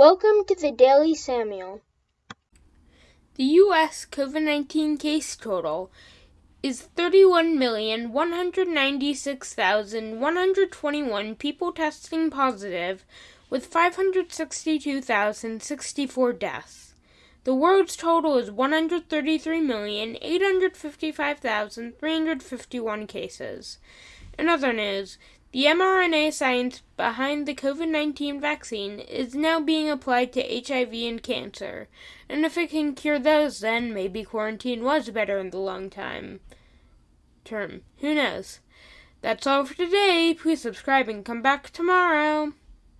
Welcome to the Daily Samuel. The U.S. COVID 19 case total is 31,196,121 people testing positive, with 562,064 deaths. The world's total is 133,855,351 cases. In other news, the mRNA science behind the COVID 19 vaccine is now being applied to HIV and cancer, and if it can cure those, then maybe quarantine was better in the long time term. Who knows? That's all for today. Please subscribe and come back tomorrow.